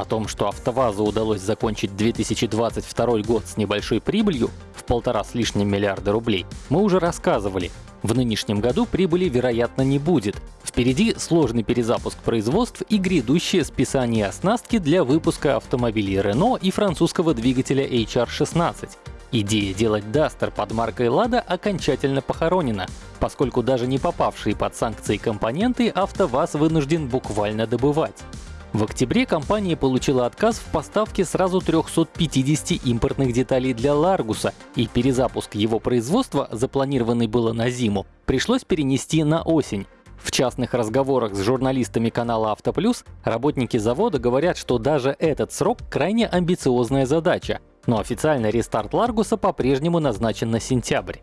О том, что АвтоВАЗу удалось закончить 2022 год с небольшой прибылью в полтора с лишним миллиарда рублей, мы уже рассказывали. В нынешнем году прибыли, вероятно, не будет. Впереди сложный перезапуск производств и грядущее списание оснастки для выпуска автомобилей Renault и французского двигателя HR16. Идея делать Duster под маркой Lada окончательно похоронена, поскольку даже не попавшие под санкции компоненты АвтоВАЗ вынужден буквально добывать. В октябре компания получила отказ в поставке сразу 350 импортных деталей для Ларгуса, и перезапуск его производства, запланированный было на зиму, пришлось перенести на осень. В частных разговорах с журналистами канала «Автоплюс» работники завода говорят, что даже этот срок крайне амбициозная задача, но официальный рестарт Ларгуса по-прежнему назначен на сентябрь.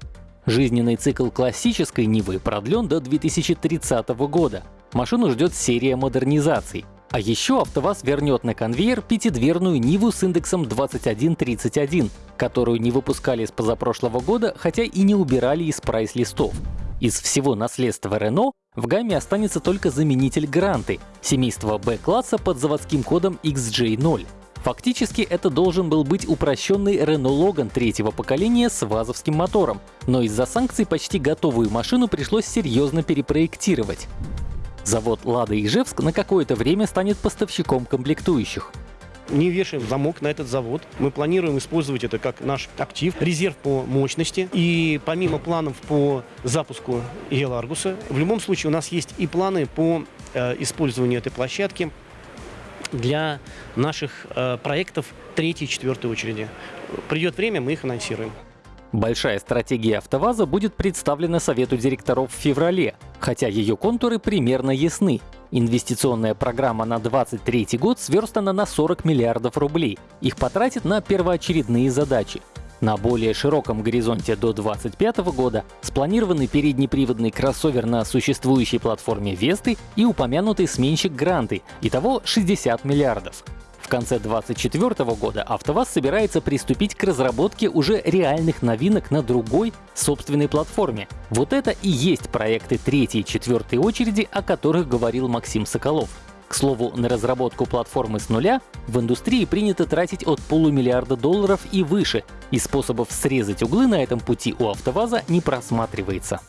Жизненный цикл классической Нивы продлен до 2030 года. Машину ждет серия модернизаций. А еще АвтоВАЗ вернет на конвейер пятидверную Ниву с индексом 2131, которую не выпускали с позапрошлого года, хотя и не убирали из прайс-листов. Из всего наследства Renault в гамме останется только заменитель Гранты, семейства B-класса под заводским кодом XJ0. Фактически это должен был быть упрощенный Renault Logan третьего поколения с вазовским мотором, но из-за санкций почти готовую машину пришлось серьезно перепроектировать. Завод «Лада» Ижевск на какое-то время станет поставщиком комплектующих. Не вешаем замок на этот завод. Мы планируем использовать это как наш актив, резерв по мощности. И помимо планов по запуску Еларгуса, в любом случае у нас есть и планы по э, использованию этой площадки для наших э, проектов третьей четвертой очереди. Придет время, мы их анонсируем. Большая стратегия АвтоВАЗа будет представлена Совету директоров в феврале, хотя ее контуры примерно ясны. Инвестиционная программа на 2023 год сверстана на 40 миллиардов рублей. Их потратят на первоочередные задачи. На более широком горизонте до 2025 года спланированы переднеприводный кроссовер на существующей платформе Весты и упомянутый сменщик Гранты, итого 60 миллиардов. В конце 2024 года АвтоВАЗ собирается приступить к разработке уже реальных новинок на другой собственной платформе. Вот это и есть проекты третьей и четвертой очереди, о которых говорил Максим Соколов. К слову, на разработку платформы с нуля в индустрии принято тратить от полумиллиарда долларов и выше, и способов срезать углы на этом пути у АвтоВАЗа не просматривается.